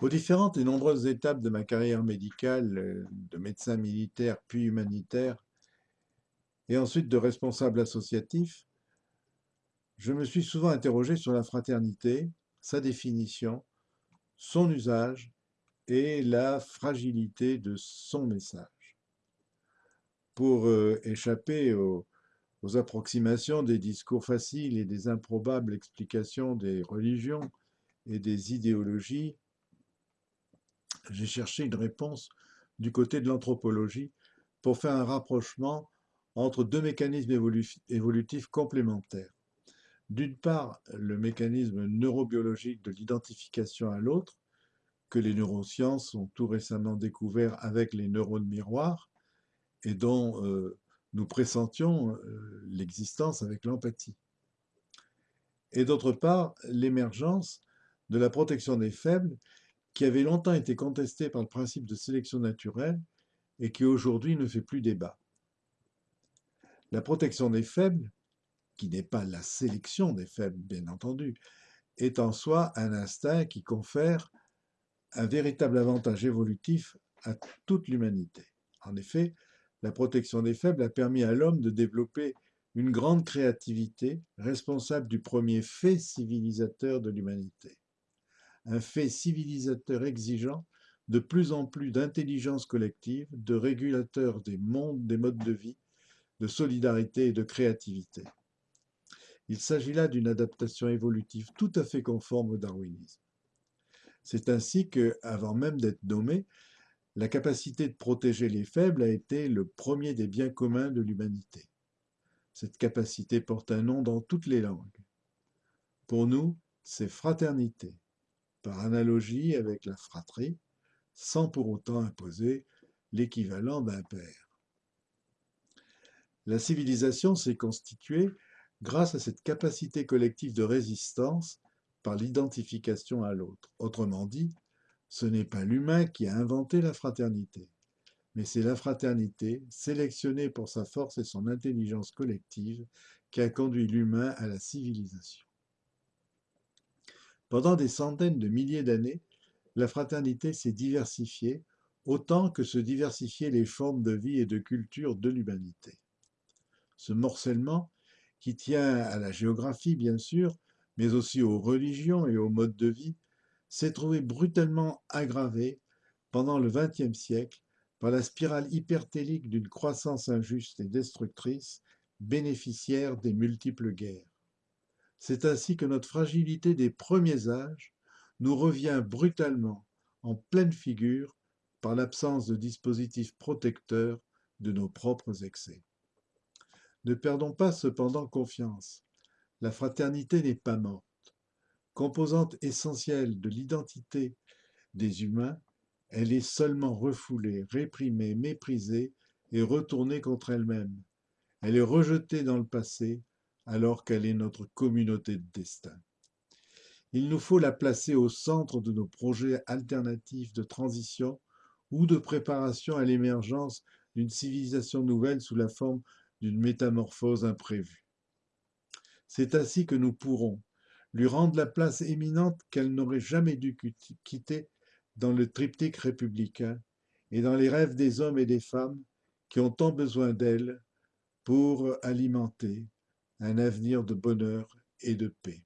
Aux différentes et nombreuses étapes de ma carrière médicale, euh, de médecin militaire puis humanitaire, et ensuite de responsable associatif, je me suis souvent interrogé sur la fraternité, sa définition, son usage et la fragilité de son message. Pour euh, échapper aux, aux approximations des discours faciles et des improbables explications des religions et des idéologies, j'ai cherché une réponse du côté de l'anthropologie pour faire un rapprochement entre deux mécanismes évolutifs complémentaires. D'une part, le mécanisme neurobiologique de l'identification à l'autre, que les neurosciences ont tout récemment découvert avec les neurones miroirs, et dont euh, nous pressentions euh, l'existence avec l'empathie. Et d'autre part, l'émergence de la protection des faibles, qui avait longtemps été contestée par le principe de sélection naturelle et qui aujourd'hui ne fait plus débat. La protection des faibles, qui n'est pas la sélection des faibles, bien entendu, est en soi un instinct qui confère un véritable avantage évolutif à toute l'humanité. En effet, la protection des faibles a permis à l'homme de développer une grande créativité responsable du premier fait civilisateur de l'humanité. Un fait civilisateur exigeant de plus en plus d'intelligence collective, de régulateur des mondes, des modes de vie, de solidarité et de créativité. Il s'agit là d'une adaptation évolutive tout à fait conforme au darwinisme. C'est ainsi que, avant même d'être nommé, la capacité de protéger les faibles a été le premier des biens communs de l'humanité. Cette capacité porte un nom dans toutes les langues. Pour nous, c'est fraternité, par analogie avec la fratrie, sans pour autant imposer l'équivalent d'un père. La civilisation s'est constituée grâce à cette capacité collective de résistance par l'identification à l'autre. Autrement dit, ce n'est pas l'humain qui a inventé la fraternité, mais c'est la fraternité, sélectionnée pour sa force et son intelligence collective, qui a conduit l'humain à la civilisation. Pendant des centaines de milliers d'années, la fraternité s'est diversifiée autant que se diversifiaient les formes de vie et de culture de l'humanité. Ce morcellement, qui tient à la géographie bien sûr, mais aussi aux religions et aux modes de vie, s'est trouvé brutalement aggravé pendant le XXe siècle par la spirale hypertélique d'une croissance injuste et destructrice, bénéficiaire des multiples guerres. C'est ainsi que notre fragilité des premiers âges nous revient brutalement en pleine figure par l'absence de dispositifs protecteurs de nos propres excès. Ne perdons pas cependant confiance. La fraternité n'est pas morte. Composante essentielle de l'identité des humains, elle est seulement refoulée, réprimée, méprisée et retournée contre elle-même. Elle est rejetée dans le passé alors qu'elle est notre communauté de destin. Il nous faut la placer au centre de nos projets alternatifs de transition ou de préparation à l'émergence d'une civilisation nouvelle sous la forme d'une métamorphose imprévue. C'est ainsi que nous pourrons lui rendre la place éminente qu'elle n'aurait jamais dû quitter dans le triptyque républicain et dans les rêves des hommes et des femmes qui ont tant besoin d'elle pour alimenter un avenir de bonheur et de paix.